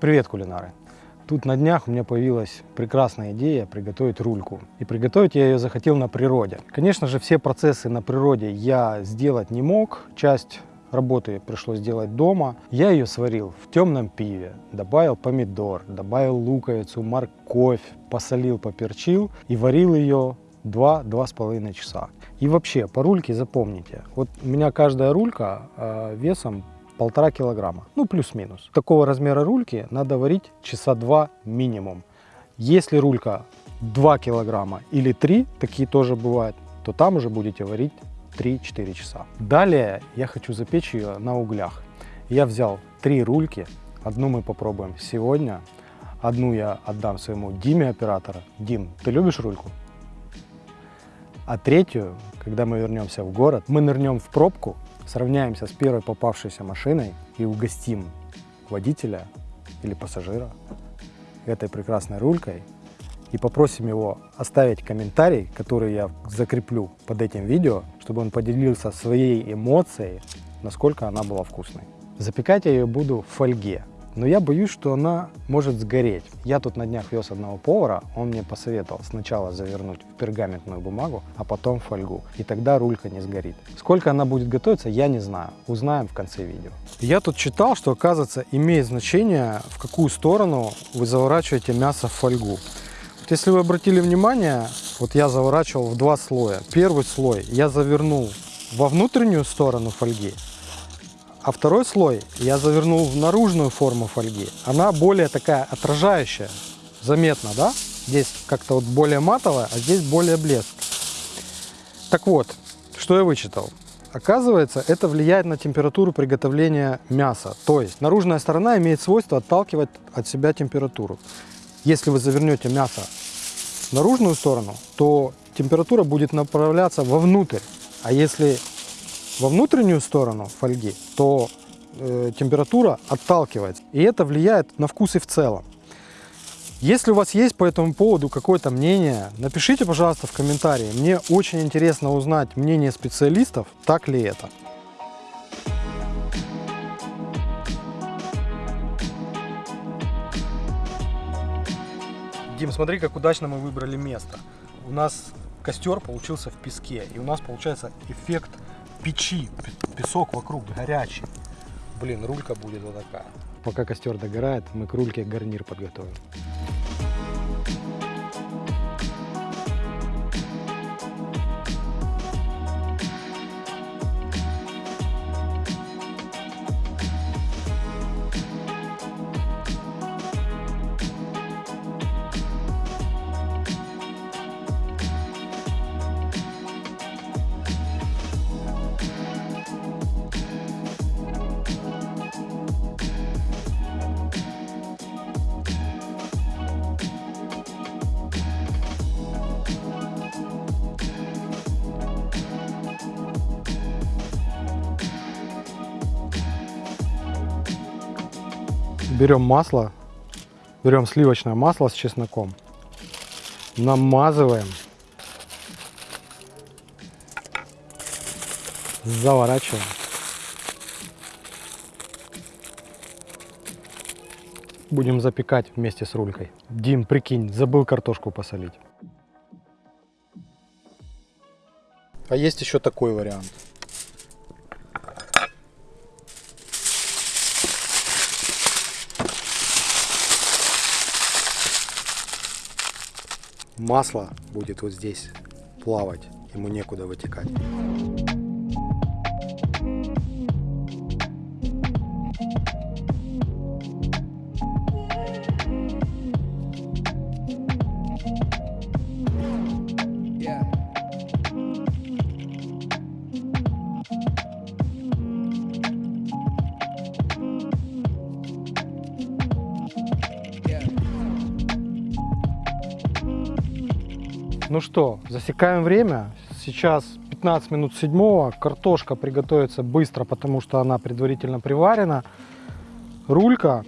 Привет, кулинары! Тут на днях у меня появилась прекрасная идея приготовить рульку. И приготовить я ее захотел на природе. Конечно же, все процессы на природе я сделать не мог. Часть работы пришлось сделать дома. Я ее сварил в темном пиве, добавил помидор, добавил луковицу, морковь, посолил, поперчил и варил ее 2-2,5 часа. И вообще, по рульке запомните, вот у меня каждая рулька э, весом полтора килограмма, ну плюс-минус. Такого размера рульки надо варить часа два минимум. Если рулька 2 килограмма или 3, такие тоже бывают, то там уже будете варить 3-4 часа. Далее я хочу запечь ее на углях. Я взял три рульки, одну мы попробуем сегодня, одну я отдам своему Диме оператора. Дим, ты любишь рульку? А третью, когда мы вернемся в город, мы нырнем в пробку, сравняемся с первой попавшейся машиной и угостим водителя или пассажира этой прекрасной рулькой и попросим его оставить комментарий, который я закреплю под этим видео, чтобы он поделился своей эмоцией, насколько она была вкусной. Запекать я ее буду в фольге но я боюсь, что она может сгореть. Я тут на днях вез одного повара, он мне посоветовал сначала завернуть в пергаментную бумагу, а потом в фольгу, и тогда рулька не сгорит. Сколько она будет готовиться, я не знаю, узнаем в конце видео. Я тут читал, что оказывается имеет значение, в какую сторону вы заворачиваете мясо в фольгу. Вот если вы обратили внимание, вот я заворачивал в два слоя. Первый слой я завернул во внутреннюю сторону фольги, а второй слой я завернул в наружную форму фольги. Она более такая отражающая, заметно, да? Здесь как-то вот более матовая, а здесь более блеск. Так вот, что я вычитал? Оказывается, это влияет на температуру приготовления мяса. То есть наружная сторона имеет свойство отталкивать от себя температуру. Если вы завернете мясо в наружную сторону, то температура будет направляться вовнутрь. А если во внутреннюю сторону фольги, то э, температура отталкивается. И это влияет на вкус и в целом. Если у вас есть по этому поводу какое-то мнение, напишите, пожалуйста, в комментарии. Мне очень интересно узнать мнение специалистов, так ли это. Дим, смотри, как удачно мы выбрали место. У нас костер получился в песке, и у нас получается эффект печи, песок вокруг горячий. Блин, рулька будет вот такая. Пока костер догорает, мы к рульке гарнир подготовим. Берем масло, берем сливочное масло с чесноком, намазываем, заворачиваем. Будем запекать вместе с рулькой. Дим, прикинь, забыл картошку посолить. А есть еще такой вариант. Масло будет вот здесь плавать, ему некуда вытекать. Ну что, засекаем время. Сейчас 15 минут седьмого. Картошка приготовится быстро, потому что она предварительно приварена. Рулька.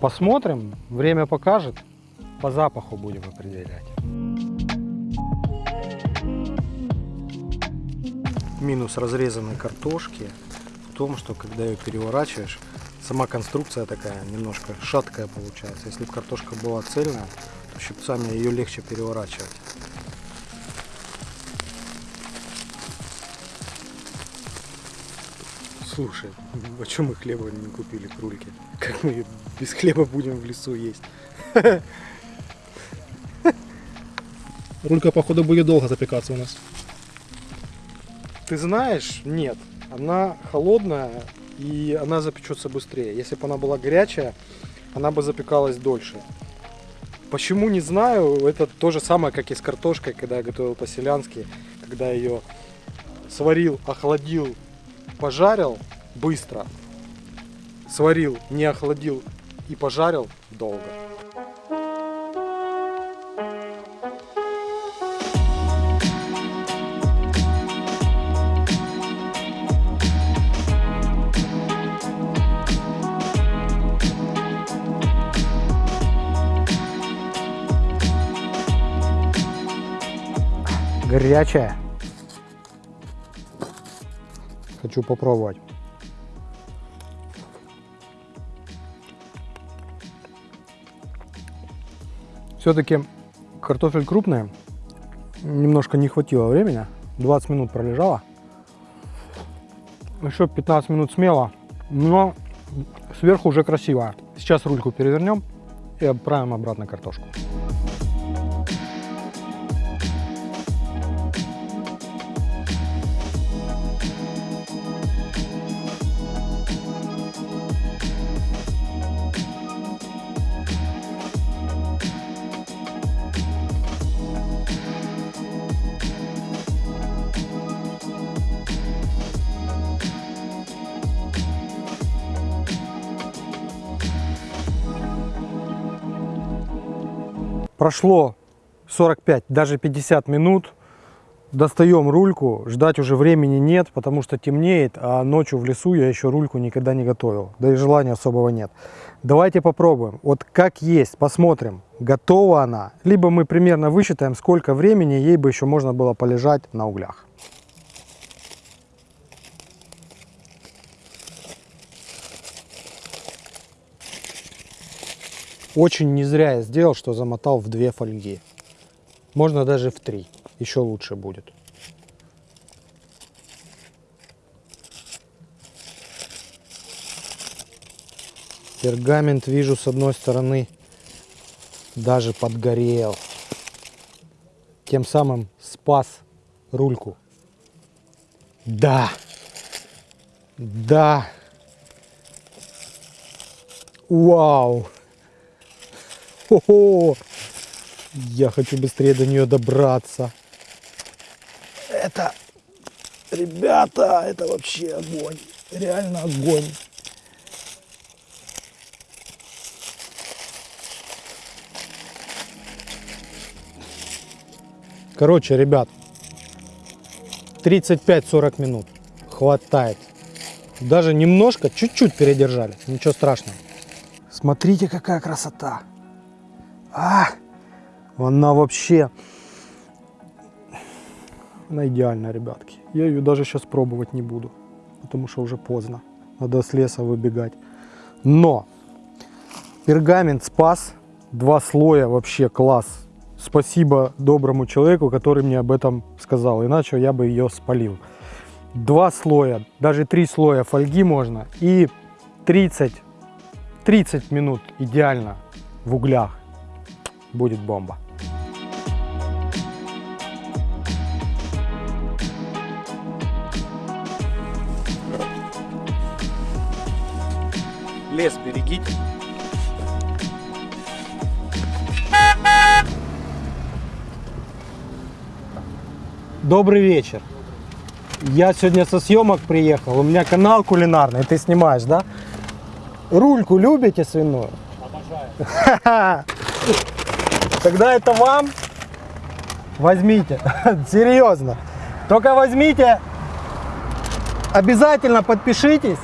Посмотрим. Время покажет. По запаху будем определять. Минус разрезанной картошки в том, что когда ее переворачиваешь, сама конструкция такая немножко шаткая получается. Если бы картошка была цельная, то щипцами ее легче переворачивать. Слушай, а чем мы хлеба не купили к рульке? Как мы без хлеба будем в лесу есть? Рулька, походу, будет долго запекаться у нас. Ты знаешь, нет. Она холодная и она запечется быстрее. Если бы она была горячая, она бы запекалась дольше. Почему, не знаю. Это то же самое, как и с картошкой, когда я готовил по-селянски. Когда ее сварил, охладил, пожарил быстро. Сварил, не охладил и пожарил долго. Горячая. Хочу попробовать. Все-таки картофель крупный. Немножко не хватило времени. 20 минут пролежала. Еще 15 минут смело. Но сверху уже красиво. Сейчас рульку перевернем и отправим обратно картошку. Прошло 45, даже 50 минут. Достаем рульку, ждать уже времени нет, потому что темнеет, а ночью в лесу я еще рульку никогда не готовил, да и желания особого нет. Давайте попробуем, вот как есть, посмотрим, готова она, либо мы примерно высчитаем, сколько времени ей бы еще можно было полежать на углях. Очень не зря я сделал, что замотал в две фольги. Можно даже в три. Еще лучше будет. Пергамент вижу с одной стороны даже подгорел. Тем самым спас рульку. Да. Да. Вау. Хо-хо! Я хочу быстрее до нее добраться. Это, ребята, это вообще огонь. Реально огонь. Короче, ребят, 35-40 минут хватает. Даже немножко, чуть-чуть передержали, ничего страшного. Смотрите, какая красота. А, она вообще, она идеальная, ребятки. Я ее даже сейчас пробовать не буду, потому что уже поздно. Надо с леса выбегать. Но пергамент спас, два слоя вообще класс. Спасибо доброму человеку, который мне об этом сказал, иначе я бы ее спалил. Два слоя, даже три слоя фольги можно и 30, 30 минут идеально в углях будет бомба. Лес берегите. Добрый вечер. Я сегодня со съемок приехал. У меня канал кулинарный. Ты снимаешь, да? Рульку любите свиную? Обожаю. Тогда это вам. Возьмите. Серьезно. Только возьмите. Обязательно подпишитесь.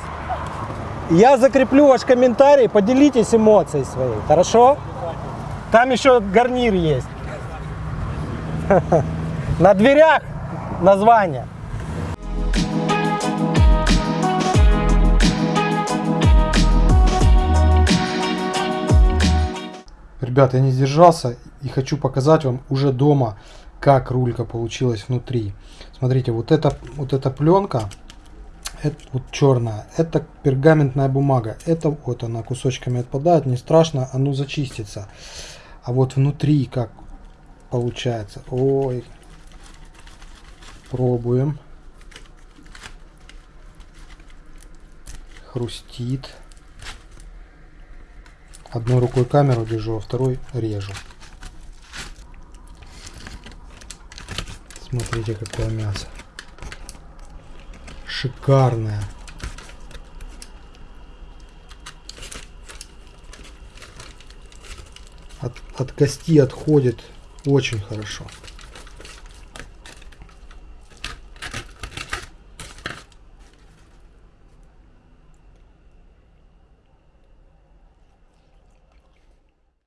Я закреплю ваш комментарий. Поделитесь эмоцией своей. Хорошо? Там еще гарнир есть. На дверях название. Ребят, я не сдержался и хочу показать вам уже дома, как рулька получилась внутри. Смотрите, вот эта, вот эта пленка, это вот черная, это пергаментная бумага. Это вот она кусочками отпадает, не страшно, оно зачистится. А вот внутри как получается. Ой. Пробуем. Хрустит. Одной рукой камеру держу, а второй режу. Смотрите, какое мясо. Шикарное. От, от кости отходит очень хорошо.